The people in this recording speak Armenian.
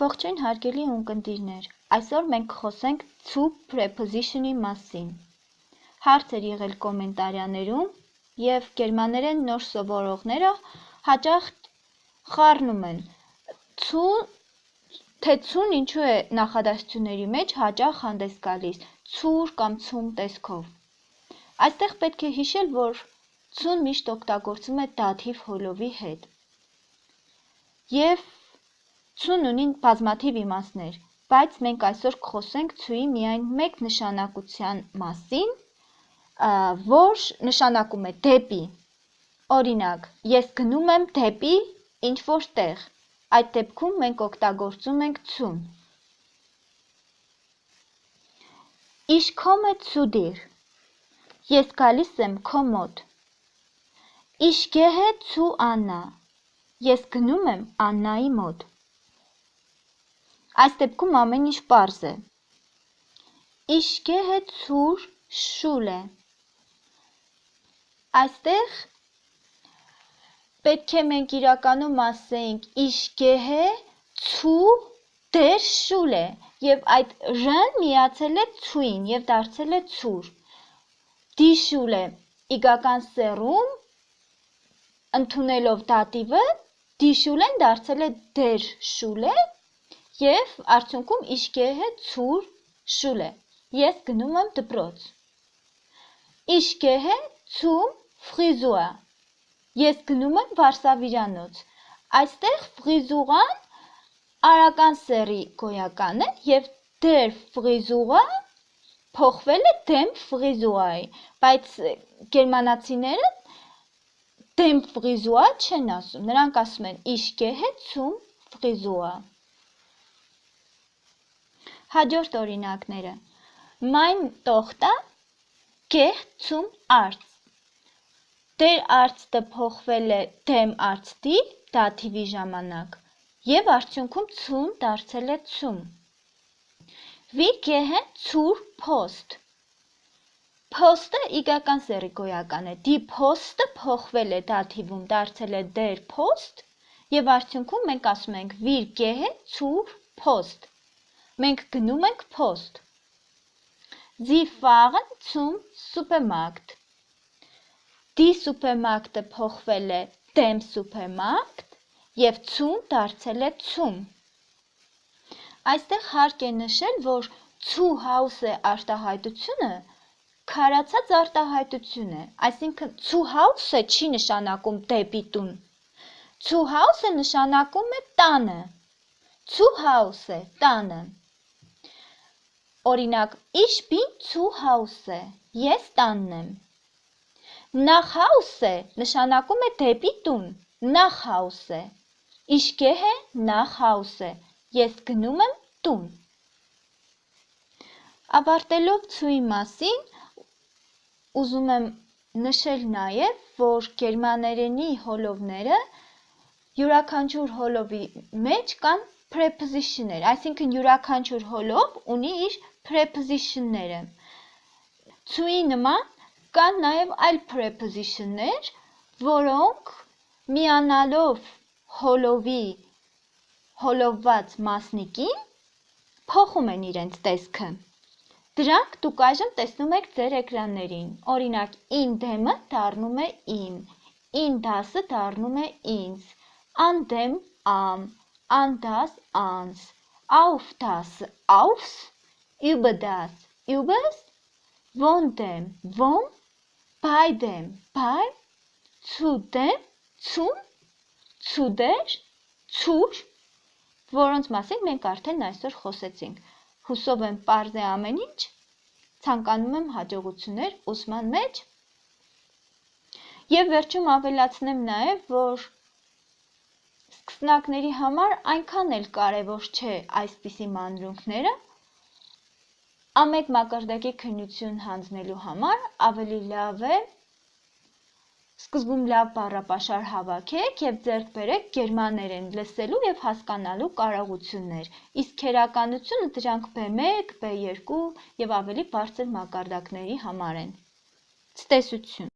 Ողջույն հարգելի ունկնդիրներ, այսօր մենք կխոսենք to preposition-ի մասին։ Հարց էր եղել կոմենտարյաներում և գերմաներեն նոր սովորողները հաճախ խառնում են. To, թե to-ն ինչու է նախադասությունների մեջ հաճախ հանդես գալիս ցուր կամ ցում տեսքով։ Այստեղ պետք է հիշել, որ to-ն միշտ օգտագործվում է դաթիվ հոլովի հետ։ Եվ Ցուն ունի բազմաթիվ իմաստներ, բայց մենք այսօր կխոսենք ցուի միայն մեկ նշանակության մասին, որ նշանակում է դեպի։ Օրինակ, ես գնում եմ դեպի ինչ որ տեղ։ Այդ դեպքում մենք օգտագործում ենք ցուն։ komme zu dir։ Ես գալիս եմ քո մոտ։ Ich gehe zu Anna։ Ես գնում եմ Աննայի մոտ։ Այս դեպքում ամեն ինչ պարզ է։ Ich gehe zur Schule։ Այստեղ պետք է մենք իրականում ասեինք Ich gehe zu der Schule եւ այդ ր-ն միացել է ցույն եւ դարձել է ցուր։ Die Schule իգական սեռում ընդունելով դատիվը Schule-ն դարձել է der Schule Եվ արդյունքում gehe zur Schule։ Ես գնում եմ դպրոց։ gehe zum Friseur։ Ես գնում եմ վարսավիրանոց։ Այստեղ ֆրիզուրան արական սերի գոյական է եւ der Frisur-ը փոխվել է dem Frisur-ի, բայց գերմանացիները dem Frisur չեն ասում։ Նրանք ասում են ich gehe zum Friseur։ Հաջորդ օրինակները. Mein Tochter geht zum Arzt։ Դեր Arztը փոխվել է dem Arztի դաթիվի ժամանակ եւ արդյունքում zum դարձել է zum։ Wir gehen zur Post։ Post-ը իգական սերի գոյական է։ Die Post-ը փոխվել է դաթիվում, դարձել է der Post եւ արդյունքում մենք ասում ենք Wir gehen zur Post։ Մենք գնում ենք փոստ։ Sie fahren zum Supermarkt։ Die Supermarkt-ը փոխվել է dem Supermarkt եւ zum դարձել է zum։ Այստեղ հարկ է նշել, որ zu house-ը արտահայտությունը քարացած արտահայտություն է, այսինքն zu house-ը չի նշանակում դեպի տուն։ Zu house-ը նշանակում է տանը։ Zu Hause տանը։ Օրինակ, ich bin zu Hause, ես տանն եմ։ Nach Hause նշանակում է դեպի տուն, nach Hause։ Ich gehe nach Hause, ես գնում եմ տուն։ Ավարտելով ցույի մասին, ուզում եմ նշել նաև, որ գերմաներենի հոլովները յուրաքանչյուր հոլովի մեջ կան preposition-ներ, այսինքն յուրաքանչյուր հոլով ունի իր preposition-ները։ To-ի նման կան նաև այլ preposition-ներ, որոնք միանալով հոլովի հոլովված մասնիկին փոխում են իրենց տեսքը։ Դրանք դուք այժմ տեսնում եք ձեր էկրաններին։ Օրինակ, in դեմը դառնում է in, in das-ը դառնում է ինձ, dem am, an das ans, auf das aufs über das, übers, von dem, vom, bei dem, bei, zu dem, zum, zu der, zur, որոնց մասին մենք արդեն այսօր խոսեցինք։ Հուսով եմ པարզ է ամեն ինչ, ցանկանում եմ հաջողություններ ուսման մեջ։ Եվ վերջում ավելացնեմ նաև, որ սկսնակների համար այնքան էլ կարևոր չէ այսպիսի մանրունքները, Ամեկ մակարդակի քննություն հանձնելու համար ավելի լավ է սկզբում լավ բառապաշար հավաքեք եւ ձեռք բերեք գերմաներեն լսելու եւ հասկանալու կարողություններ, իսկ քերականությունը դրանք B1, B2 եւ ավելի բարձր մակարդակների համար են։ Ցտեսություն